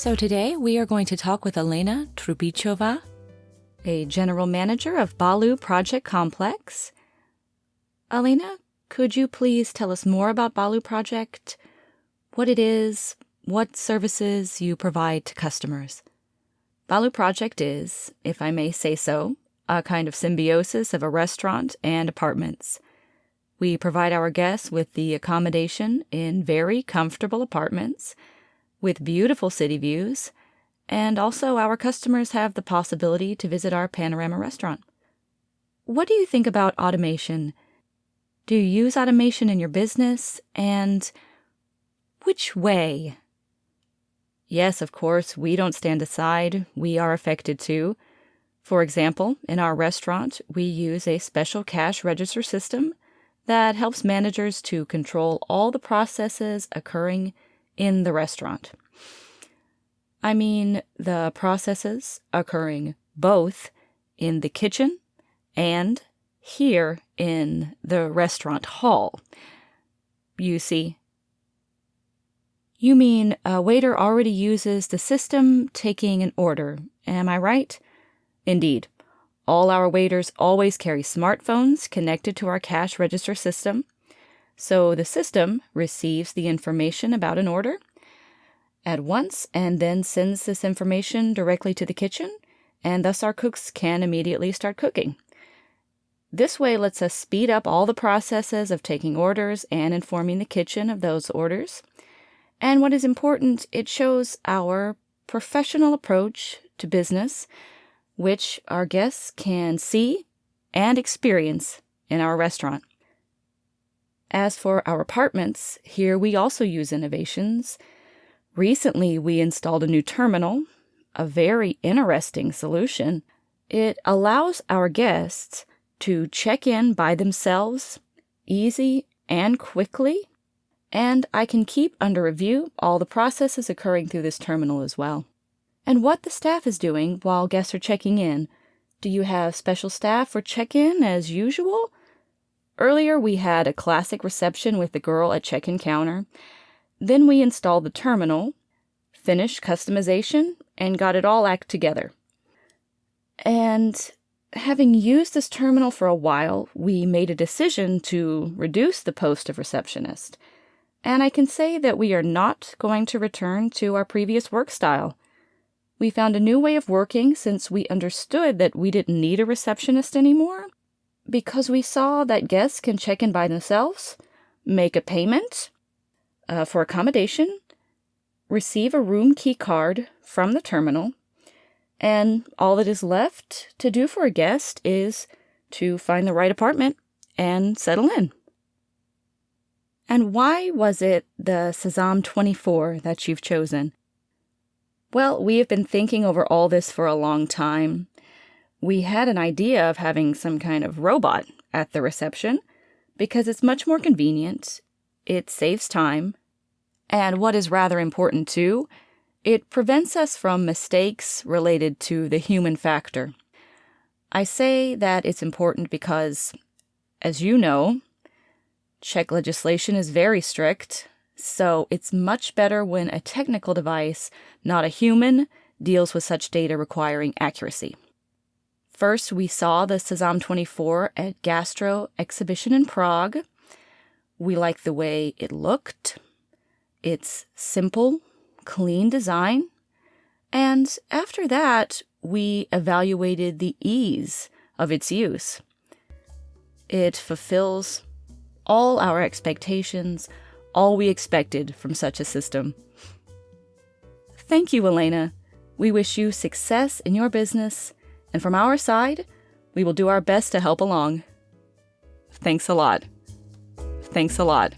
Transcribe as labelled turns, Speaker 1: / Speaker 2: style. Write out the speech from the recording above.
Speaker 1: So today we are going to talk with Elena Trubichova, a general manager of Balu Project Complex. Elena, could you please tell us more about Balu Project, what it is, what services you provide to customers? Balu Project is, if I may say so, a kind of symbiosis of a restaurant and apartments. We provide our guests with the accommodation in very comfortable apartments with beautiful city views, and also our customers have the possibility to visit our panorama restaurant. What do you think about automation? Do you use automation in your business? And which way? Yes, of course, we don't stand aside. We are affected too. For example, in our restaurant, we use a special cash register system that helps managers to control all the processes occurring in the restaurant. I mean the processes occurring both in the kitchen and here in the restaurant hall. You see, you mean a waiter already uses the system taking an order, am I right? Indeed. All our waiters always carry smartphones connected to our cash register system, so the system receives the information about an order at once and then sends this information directly to the kitchen, and thus our cooks can immediately start cooking. This way lets us speed up all the processes of taking orders and informing the kitchen of those orders. And what is important, it shows our professional approach to business, which our guests can see and experience in our restaurant. As for our apartments, here we also use innovations. Recently, we installed a new terminal, a very interesting solution. It allows our guests to check in by themselves, easy and quickly, and I can keep under review all the processes occurring through this terminal as well. And what the staff is doing while guests are checking in. Do you have special staff for check-in as usual? Earlier, we had a classic reception with the girl at check-in counter. Then we installed the terminal, finished customization, and got it all act together. And having used this terminal for a while, we made a decision to reduce the post of receptionist. And I can say that we are not going to return to our previous work style. We found a new way of working since we understood that we didn't need a receptionist anymore because we saw that guests can check in by themselves, make a payment uh, for accommodation, receive a room key card from the terminal, and all that is left to do for a guest is to find the right apartment and settle in. And why was it the Sezam 24 that you've chosen? Well, we have been thinking over all this for a long time, we had an idea of having some kind of robot at the reception because it's much more convenient, it saves time, and what is rather important too, it prevents us from mistakes related to the human factor. I say that it's important because, as you know, Czech legislation is very strict, so it's much better when a technical device, not a human, deals with such data requiring accuracy. First, we saw the Sezam 24 at Gastro Exhibition in Prague. We liked the way it looked. It's simple, clean design. And after that, we evaluated the ease of its use. It fulfills all our expectations, all we expected from such a system. Thank you, Elena. We wish you success in your business and from our side, we will do our best to help along. Thanks a lot. Thanks a lot.